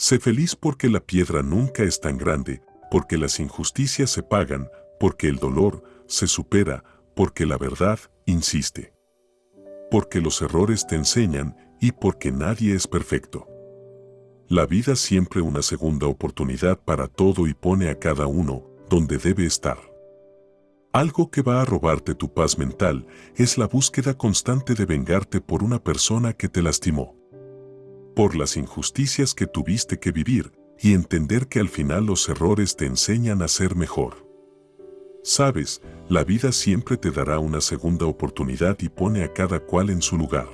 Sé feliz porque la piedra nunca es tan grande, porque las injusticias se pagan, porque el dolor se supera, porque la verdad insiste. Porque los errores te enseñan y porque nadie es perfecto. La vida siempre una segunda oportunidad para todo y pone a cada uno donde debe estar. Algo que va a robarte tu paz mental es la búsqueda constante de vengarte por una persona que te lastimó. Por las injusticias que tuviste que vivir y entender que al final los errores te enseñan a ser mejor. Sabes, la vida siempre te dará una segunda oportunidad y pone a cada cual en su lugar.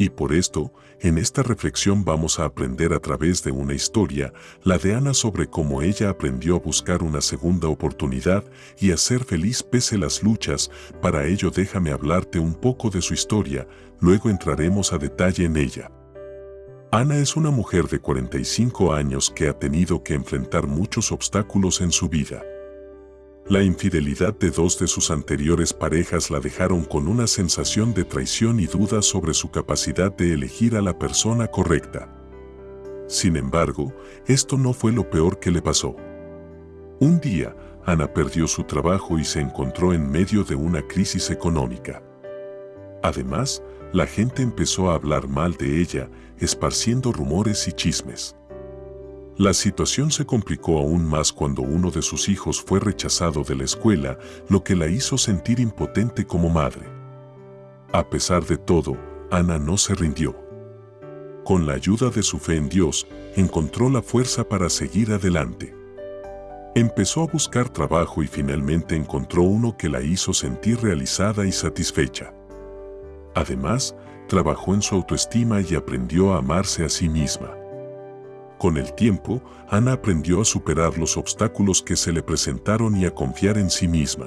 Y por esto, en esta reflexión vamos a aprender a través de una historia, la de Ana sobre cómo ella aprendió a buscar una segunda oportunidad y a ser feliz pese las luchas, para ello déjame hablarte un poco de su historia, luego entraremos a detalle en ella. Ana es una mujer de 45 años que ha tenido que enfrentar muchos obstáculos en su vida. La infidelidad de dos de sus anteriores parejas la dejaron con una sensación de traición y duda sobre su capacidad de elegir a la persona correcta. Sin embargo, esto no fue lo peor que le pasó. Un día, Ana perdió su trabajo y se encontró en medio de una crisis económica. Además, la gente empezó a hablar mal de ella, esparciendo rumores y chismes. La situación se complicó aún más cuando uno de sus hijos fue rechazado de la escuela, lo que la hizo sentir impotente como madre. A pesar de todo, Ana no se rindió. Con la ayuda de su fe en Dios, encontró la fuerza para seguir adelante. Empezó a buscar trabajo y finalmente encontró uno que la hizo sentir realizada y satisfecha. Además, trabajó en su autoestima y aprendió a amarse a sí misma. Con el tiempo, Ana aprendió a superar los obstáculos que se le presentaron y a confiar en sí misma.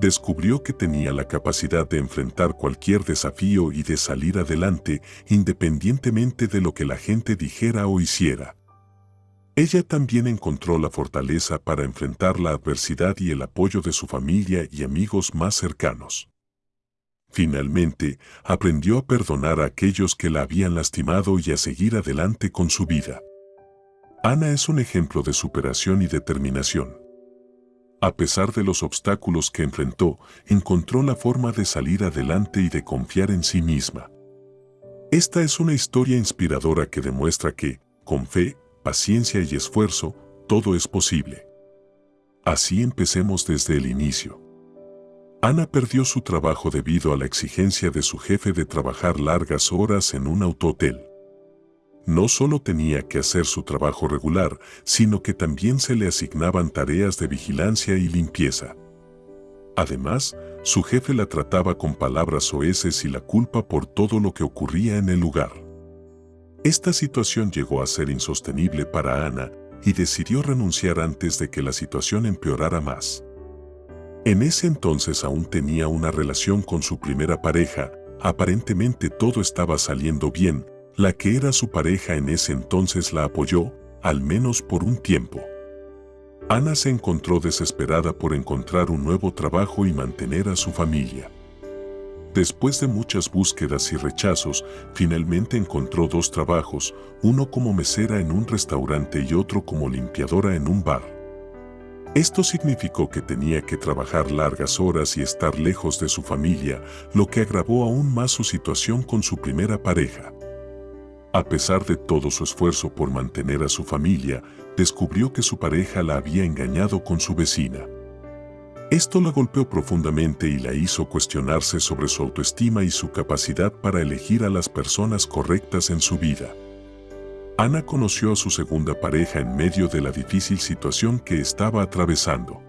Descubrió que tenía la capacidad de enfrentar cualquier desafío y de salir adelante independientemente de lo que la gente dijera o hiciera. Ella también encontró la fortaleza para enfrentar la adversidad y el apoyo de su familia y amigos más cercanos. Finalmente, aprendió a perdonar a aquellos que la habían lastimado y a seguir adelante con su vida. Ana es un ejemplo de superación y determinación. A pesar de los obstáculos que enfrentó, encontró la forma de salir adelante y de confiar en sí misma. Esta es una historia inspiradora que demuestra que, con fe, paciencia y esfuerzo, todo es posible. Así empecemos desde el inicio. Ana perdió su trabajo debido a la exigencia de su jefe de trabajar largas horas en un autohotel. No solo tenía que hacer su trabajo regular, sino que también se le asignaban tareas de vigilancia y limpieza. Además, su jefe la trataba con palabras soeces y la culpa por todo lo que ocurría en el lugar. Esta situación llegó a ser insostenible para Ana y decidió renunciar antes de que la situación empeorara más. En ese entonces aún tenía una relación con su primera pareja, aparentemente todo estaba saliendo bien, la que era su pareja en ese entonces la apoyó, al menos por un tiempo. Ana se encontró desesperada por encontrar un nuevo trabajo y mantener a su familia. Después de muchas búsquedas y rechazos, finalmente encontró dos trabajos, uno como mesera en un restaurante y otro como limpiadora en un bar. Esto significó que tenía que trabajar largas horas y estar lejos de su familia, lo que agravó aún más su situación con su primera pareja. A pesar de todo su esfuerzo por mantener a su familia, descubrió que su pareja la había engañado con su vecina. Esto la golpeó profundamente y la hizo cuestionarse sobre su autoestima y su capacidad para elegir a las personas correctas en su vida. Ana conoció a su segunda pareja en medio de la difícil situación que estaba atravesando.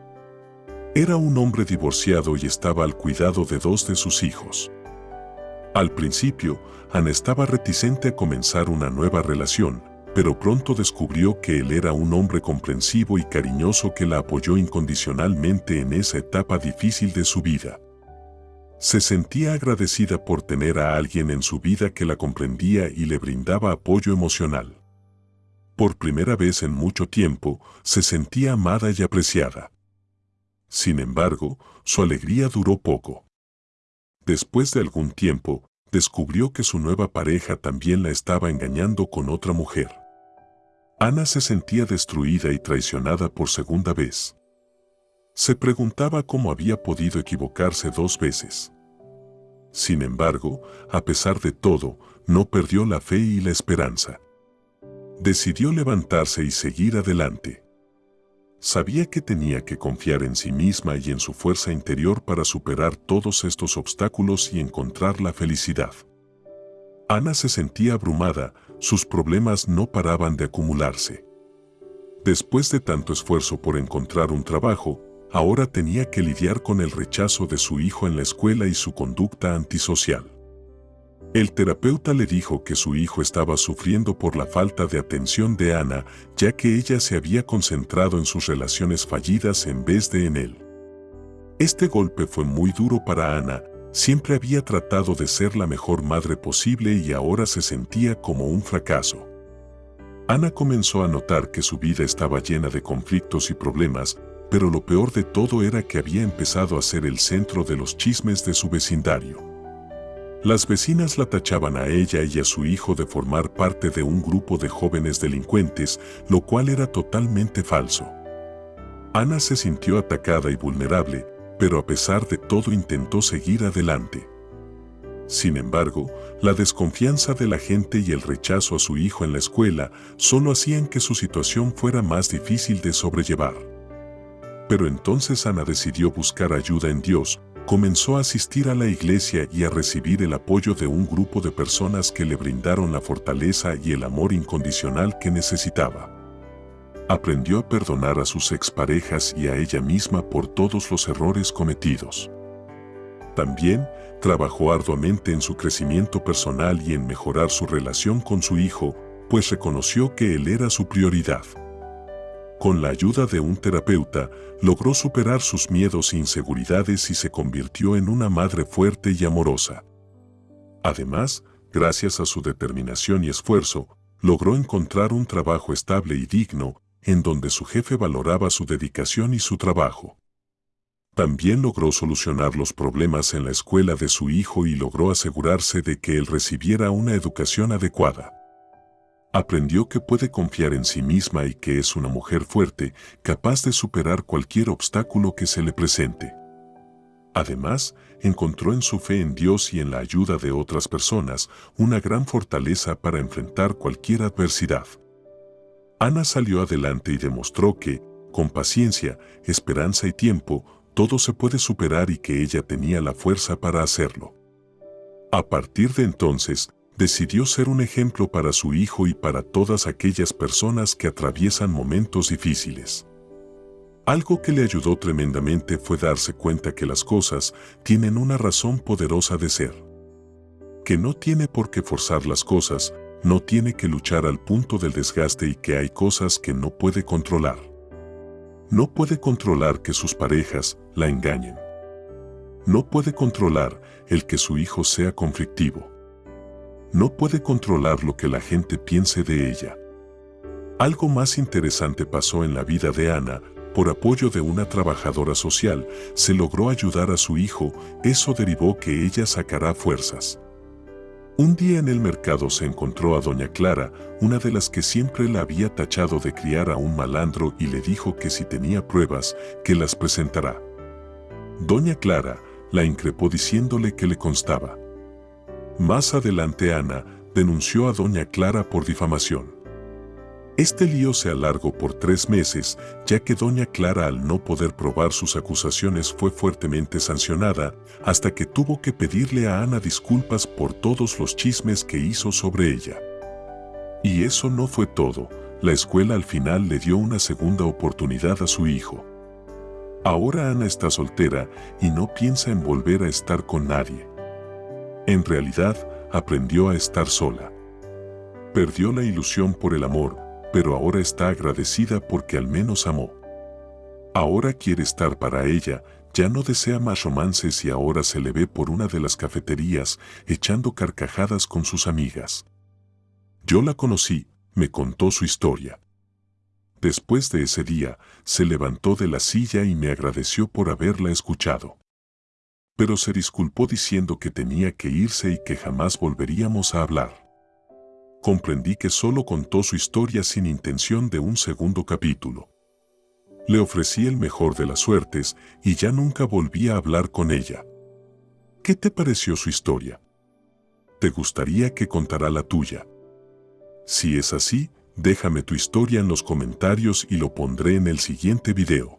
Era un hombre divorciado y estaba al cuidado de dos de sus hijos. Al principio, Ana estaba reticente a comenzar una nueva relación, pero pronto descubrió que él era un hombre comprensivo y cariñoso que la apoyó incondicionalmente en esa etapa difícil de su vida. Se sentía agradecida por tener a alguien en su vida que la comprendía y le brindaba apoyo emocional. Por primera vez en mucho tiempo, se sentía amada y apreciada. Sin embargo, su alegría duró poco. Después de algún tiempo, descubrió que su nueva pareja también la estaba engañando con otra mujer. Ana se sentía destruida y traicionada por segunda vez. Se preguntaba cómo había podido equivocarse dos veces. Sin embargo, a pesar de todo, no perdió la fe y la esperanza. Decidió levantarse y seguir adelante. Sabía que tenía que confiar en sí misma y en su fuerza interior para superar todos estos obstáculos y encontrar la felicidad. Ana se sentía abrumada, sus problemas no paraban de acumularse. Después de tanto esfuerzo por encontrar un trabajo, ahora tenía que lidiar con el rechazo de su hijo en la escuela y su conducta antisocial. El terapeuta le dijo que su hijo estaba sufriendo por la falta de atención de Ana, ya que ella se había concentrado en sus relaciones fallidas en vez de en él. Este golpe fue muy duro para Ana, siempre había tratado de ser la mejor madre posible y ahora se sentía como un fracaso. Ana comenzó a notar que su vida estaba llena de conflictos y problemas, pero lo peor de todo era que había empezado a ser el centro de los chismes de su vecindario. Las vecinas la tachaban a ella y a su hijo de formar parte de un grupo de jóvenes delincuentes, lo cual era totalmente falso. Ana se sintió atacada y vulnerable, pero a pesar de todo intentó seguir adelante. Sin embargo, la desconfianza de la gente y el rechazo a su hijo en la escuela solo hacían que su situación fuera más difícil de sobrellevar. Pero entonces Ana decidió buscar ayuda en Dios, comenzó a asistir a la iglesia y a recibir el apoyo de un grupo de personas que le brindaron la fortaleza y el amor incondicional que necesitaba. Aprendió a perdonar a sus exparejas y a ella misma por todos los errores cometidos. También trabajó arduamente en su crecimiento personal y en mejorar su relación con su hijo, pues reconoció que él era su prioridad. Con la ayuda de un terapeuta, logró superar sus miedos e inseguridades y se convirtió en una madre fuerte y amorosa. Además, gracias a su determinación y esfuerzo, logró encontrar un trabajo estable y digno, en donde su jefe valoraba su dedicación y su trabajo. También logró solucionar los problemas en la escuela de su hijo y logró asegurarse de que él recibiera una educación adecuada. Aprendió que puede confiar en sí misma y que es una mujer fuerte, capaz de superar cualquier obstáculo que se le presente. Además, encontró en su fe en Dios y en la ayuda de otras personas una gran fortaleza para enfrentar cualquier adversidad. Ana salió adelante y demostró que, con paciencia, esperanza y tiempo, todo se puede superar y que ella tenía la fuerza para hacerlo. A partir de entonces, decidió ser un ejemplo para su hijo y para todas aquellas personas que atraviesan momentos difíciles. Algo que le ayudó tremendamente fue darse cuenta que las cosas tienen una razón poderosa de ser. Que no tiene por qué forzar las cosas, no tiene que luchar al punto del desgaste y que hay cosas que no puede controlar. No puede controlar que sus parejas la engañen. No puede controlar el que su hijo sea conflictivo no puede controlar lo que la gente piense de ella. Algo más interesante pasó en la vida de Ana, por apoyo de una trabajadora social, se logró ayudar a su hijo, eso derivó que ella sacará fuerzas. Un día en el mercado se encontró a doña Clara, una de las que siempre la había tachado de criar a un malandro y le dijo que si tenía pruebas, que las presentará. Doña Clara la increpó diciéndole que le constaba. Más adelante Ana denunció a doña Clara por difamación. Este lío se alargó por tres meses, ya que doña Clara al no poder probar sus acusaciones fue fuertemente sancionada, hasta que tuvo que pedirle a Ana disculpas por todos los chismes que hizo sobre ella. Y eso no fue todo, la escuela al final le dio una segunda oportunidad a su hijo. Ahora Ana está soltera y no piensa en volver a estar con nadie. En realidad, aprendió a estar sola. Perdió la ilusión por el amor, pero ahora está agradecida porque al menos amó. Ahora quiere estar para ella, ya no desea más romances y ahora se le ve por una de las cafeterías echando carcajadas con sus amigas. Yo la conocí, me contó su historia. Después de ese día, se levantó de la silla y me agradeció por haberla escuchado pero se disculpó diciendo que tenía que irse y que jamás volveríamos a hablar. comprendí que solo contó su historia sin intención de un segundo capítulo. Le ofrecí el mejor de las suertes y ya nunca volví a hablar con ella. ¿Qué te pareció su historia? ¿Te gustaría que contara la tuya? Si es así, déjame tu historia en los comentarios y lo pondré en el siguiente video.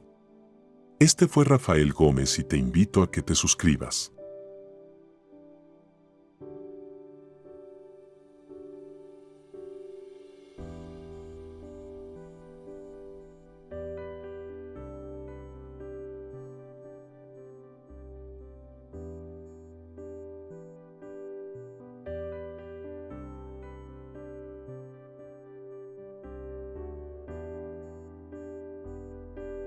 Este fue Rafael Gómez y te invito a que te suscribas.